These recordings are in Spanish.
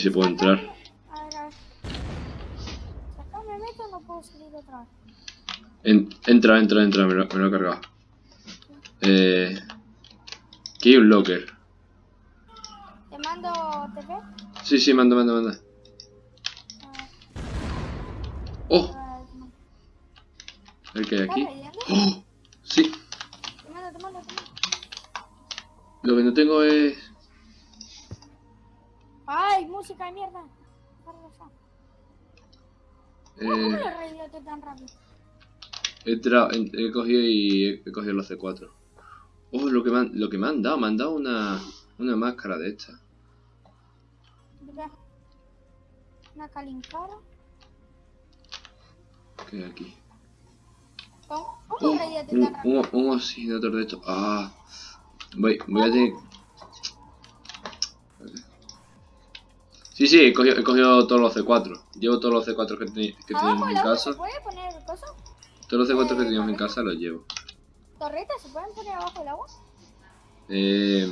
Ver si puedo entrar. A ver, a ver. Acá me meto no puedo salir. En- entra, entra, entra, me lo, me lo he cargado. Eh, aquí hay un locker. Te mando TP. Sí, sí, manda, manda, manda. ¡Oh! A ver, te mando. A ver qué hay ¿Estás aquí. ¡Oh! Sí, lo que no tengo es... Ay, música de mierda. Ya. ¿Cómo Eh, lo tan rápido? he, cogido y he, cogido los C4. Oh, lo que me han, lo que me han dado, me han dado una, una máscara de esta. Una calincara. ¿Qué hay aquí? ¿Cómo? Oh, ¿Cómo radiaste un, un, un oxigenador de esto. Ah, voy, voy a tener... Sí, sí, he cogido, he cogido todos los C4. Llevo todos los C4 que, teni- que Abajo teníamos en casa. ¿Se puede poner cosas? Todos los C4 que teníamos en casa los llevo. ¿Torretas se pueden poner abajo del agua? Eh,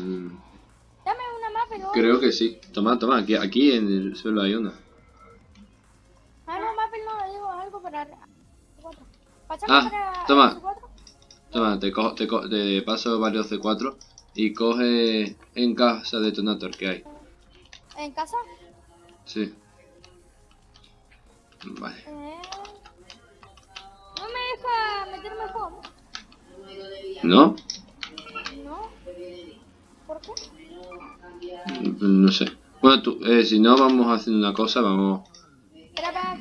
Dame una más, pero... creo que sí. Toma, toma, aquí, aquí en el suelo hay una. Ah, no, Mappel no, digo algo para... C4. Pásame Ah, para toma. C4. Toma, te, cojo, te, co- te paso varios C4 y coge en casa detonator que hay. ¿En casa? Sí. Vale. Eh... No me deja meterme al juego. ¿No? ¿No? ¿Por qué? No sé. Bueno, tú, eh, si no, vamos a hacer una cosa, vamos... Espera.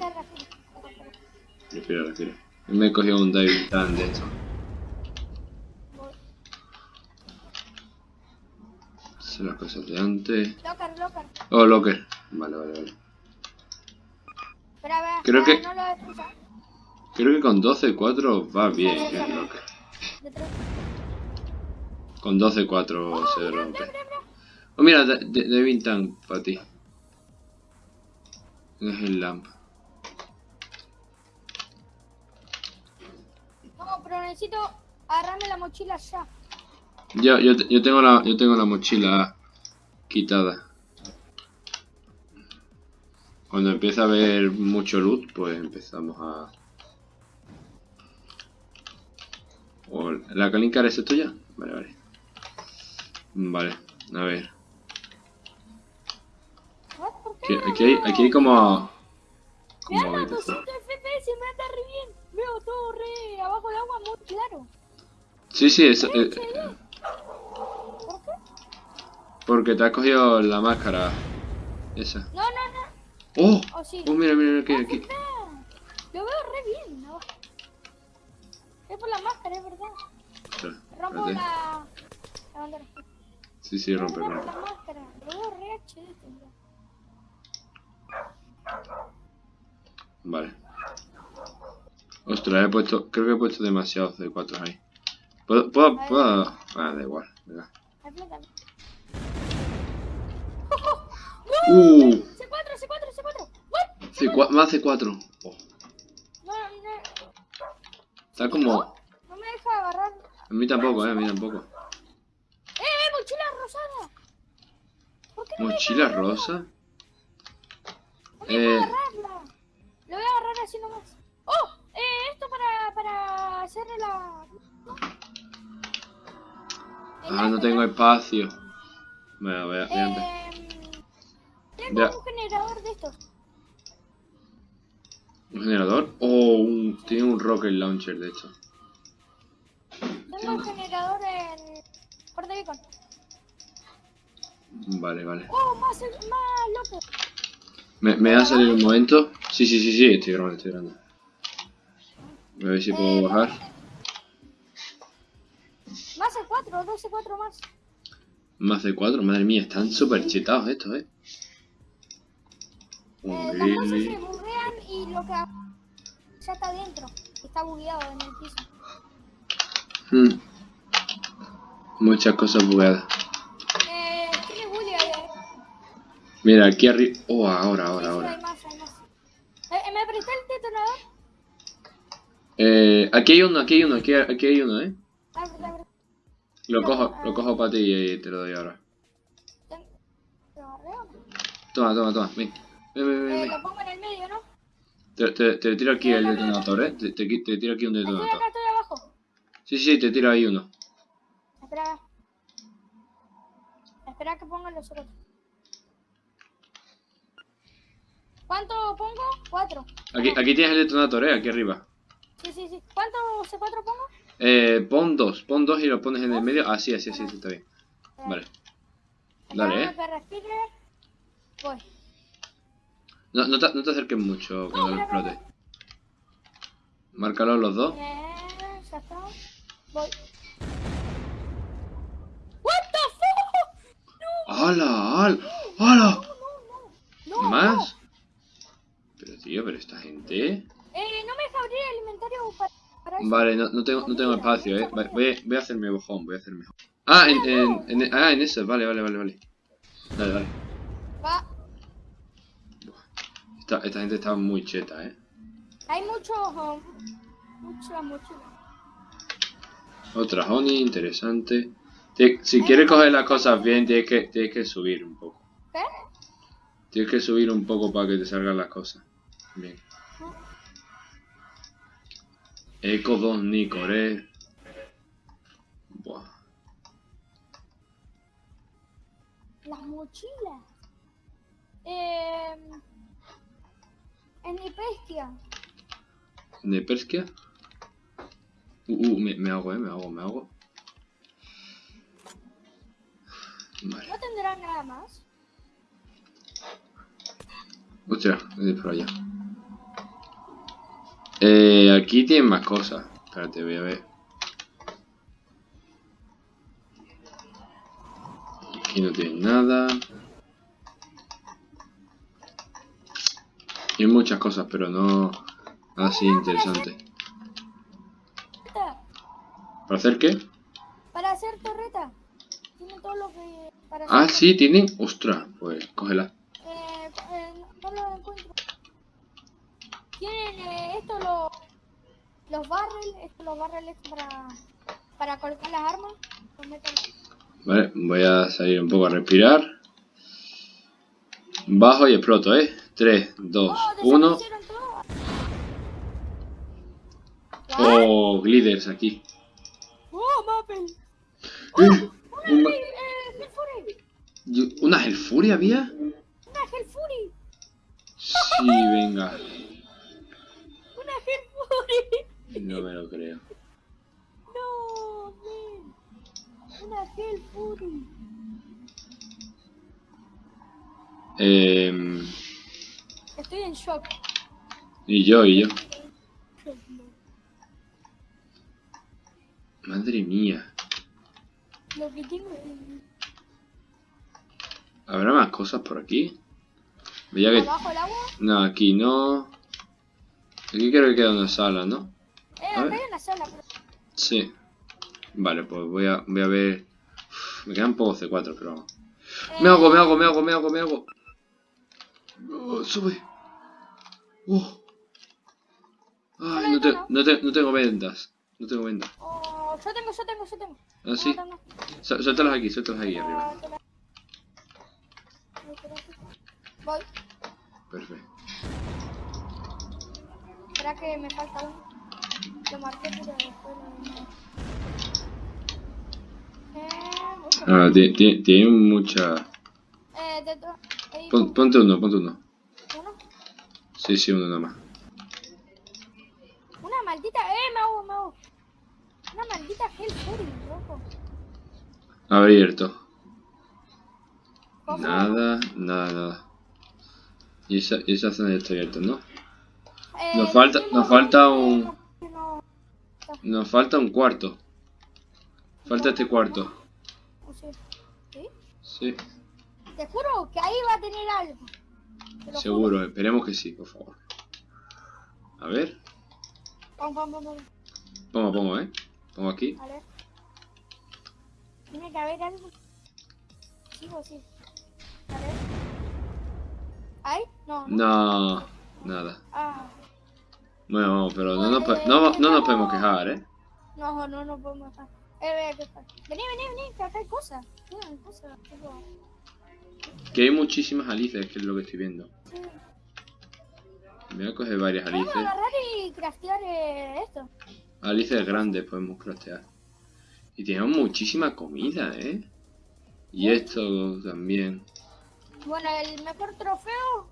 Respira, respira. Me he cogido un David Tan de esto. Hacer las cosas de antes. Locker, locker. Oh, locker. Vale, vale, vale. Espera, vea. Creo ah, que- No lo destruya. Creo que con 12-4 va bien el locker. Detrás. Con 12-4 se Mira, rompe. mira, mira. Oh, mira, Da- Da- David Tan para ti. Es el lamp. No, pero necesito agarrarme la mochila ya. Yo, yo, yo tengo la, yo tengo la mochila quitada. Cuando empieza a haber mucho loot, pues empezamos a... ¿La Kalinka es tuya? Vale, vale. Vale, a ver. Aquí, aquí hay, aquí hay como... Como habitación. 200 FPS, me anda re bien. Veo todo re abajo del agua muy claro. Sí, sí, eso, eh, ¿Por qué? porque te has cogido la máscara. Esa. No. ¡Oh! Oh, sí. ¡Oh, mira, mira, aquí, aquí! Lo veo re bien abajo. Es por la máscara, es verdad. Espera, Rompo espérate. la... la bandera. Sí, sí, rompe, rompe. la máscara. Lo veo re HD. Vale. Ostras, he puesto. Creo que he puesto demasiados de 4 ahí. ¿Puedo.? puedo, puedo? Ah, da igual. venga. ¡Uh! C4, C4, C4. What? C4, más C4. Oh, No, no. está como. No me deja agarrar. A mí tampoco, eh, a mí tampoco. ¡Eh, eh, mochila rosada! ¿Por qué no me ¿Mochila deja agarrarla? rosa? No me Eh. agarrarla. Lo voy a agarrar así nomás. ¡Oh! Eh, esto para, para hacer la... Ah, no tengo espacio. Venga, voy a, voy a. Eh, tengo Ya. Un generador de estos. ¿Un generador? Oh, un, tiene un rocket launcher de hecho. Tengo un generador en... Puerto Beacon. Vale, vale. ¡Oh, más, más loco! ¿Me, me va a salir un momento? Sí, sí, sí, sí, estoy grabando, estoy grabando. A ver si puedo bajar. Más el 4, 12 4 más. Más de 4, madre mía, están súper chetados estos, eh. Eh, las cosas se burrean y lo que ya está dentro. Está bugueado en el piso. Hmm. Muchas cosas bugueadas. Eh, tiene bully ahí, eh. Mira, aquí arriba. Oh, ahora, ahora, ahora. Hay más, hay más. Eh, ¿Me presté el detonador? Eh, aquí hay uno, aquí hay uno, aquí, aquí hay uno, eh. Ah, verdad, verdad. Lo cojo, lo cojo para ti y te lo doy ahora. Toma, toma, toma. Ven. Ven, ven, ven. Eh, ven. lo pongo en el medio, ¿no? Te, te, te tiro aquí el detonador, ¿eh? Te, te, te tiro aquí un Estoy detonador. acá, estoy abajo. Sí, sí, te tiro ahí uno. Espera. Espera que pongan los otros. ¿Cuánto pongo? Cuatro. Aquí, aquí tienes el detonator, ¿eh? Aquí arriba. Sí, sí, sí. ¿Cuánto C4 pongo? Eh, pon dos. Pon dos y lo pones en el medio. Así, así, así, así, está bien. Vale. Dale, ¿eh? Voy. No, no, te, no te acerques mucho cuando lo explote. Márcalos los dos. Voy. What the fuck? No, ¡Hala! ¡Hala! ¡Hala! no, no. No, ¿Más? Pero tío, pero esta gente... Eh, no me deja abrir el inventario para, para. Vale, no, no tengo, no tengo espacio, eh. Vale, voy, a- voy a hacerme bojón, voy a hacerme bojón. Ah, en, en, en- ah, en eso, vale, vale, vale, vale. Dale, dale. Va. Esta, esta gente está muy cheta, eh. Hay muchos. um, muchas mochilas. Otra honey, interesante. Si quieres coger las cosas bien, tienes que, tienes que subir un poco. ¿Qué? Tienes que subir un poco para que te salgan las cosas. Bien. Eco 2 Nicore. Buah. Las mochilas. Eh, en. ¿De Perskia? Uh, uh, me, me hago, eh, me hago, me hago. Vale. ¿No tendrá nada más? Hostia, es por allá. Eh, aquí tienen más cosas. Espérate, voy a ver. Aquí no tienen nada. Hay muchas cosas, pero no así interesante. ¿Para hacer qué? Para hacer torreta. Tiene todo lo que. Para Ah, hacer- sí, tienen. Ostras, pues cógela. Eh, eh, no lo encuentro. Tienen eh, esto, lo, los barrels, esto, los barrels estos para, para colocar las armas. Vale, voy a salir un poco a respirar. Bajo y exploto, ¿eh? 3, 2, Oh, 1. desaparecieron todos. Oh, gliders aquí. ¡Oh, Mappel! ¡Eh! Un ma- ¡Eh, ¿Una Hellfury había? ¡Una Hellfury! Sí, venga. ¡Una Hellfury! No me lo creo. ¡No, man! ¡Una Hellfury! Eh, Y yo, y yo. Madre mía. Lo que tengo es ¿Habrá más cosas por aquí? Veía que... abajo el agua. No, aquí no. Aquí creo que queda una sala, ¿no? Eh, acá hay una sala. pero- Sí. Vale, pues voy a, voy a ver... Uf, me quedan pocos C4, pero... vamos. Me hago, me hago, me hago, me hago, me hago. Oh, sube. Oh. Ay, no, te- no, te- no tengo vendas. No tengo vendas. Oh, yo tengo, yo tengo, yo tengo. Ah, sí. No, no, no. Su- Suéltalas aquí, suéltalas aquí arriba. Ah. Voy. Perfecto. Espera que me falta uno. Lo marqué, pero después lo... Eh. Ah, ti- ti- tiene mucha... Eh, de ahí, Pon- ponte uno, ponte uno. Sí, sí, uno nada más. Una maldita... Eh, me hago, me hago. Una maldita Hellfury, loco. Abierto. Nada, nada, nada. Y esa, y esa zona ya está abierta, ¿no? Eh, Nos falta- no, nos falta un- no, no, Nos falta un cuarto. Falta este cuarto. ¿Sí? Sí, Te juro que ahí va a tener algo. Seguro. Esperemos que sí, por favor. A ver. pam, pam, pam. Pongo, pongo, ¿eh? Pongo aquí. Ver. Tiene que haber algo. Sí o sí. A ver. ¿Ahí? No. no. No, nada. Ah. Bueno, pero no nos, po- no, no nos podemos quejar, ¿eh? No, no, no podemos estar. Eh. Vení, vení, vení, que acá hay cosas. Mira, hay cosas. tipo- Que hay muchísimas alices, que es lo que estoy viendo. Me voy a coger varias alices. Podemos agarrar y craftear eh, esto. Alices grandes podemos craftear. Y tenemos muchísima comida, ¿eh? Y esto también. Bueno, el mejor trofeo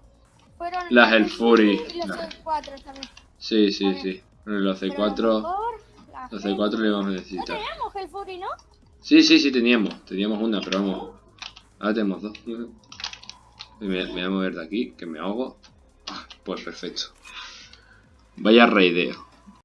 fueron Las El Fury. y los Las- C4 también. Sí, sí, sí. Bueno, los Pero C4... lo mejor, la Los Hell- C4 le vamos a No necesitar. teníamos el Fury, ¿no? Sí, sí, sí teníamos. Teníamos una, pero vamos. Ahora tenemos dos. Me, voy a mover de aquí, que me ahogo. Ah, pues perfecto. Vaya raideo.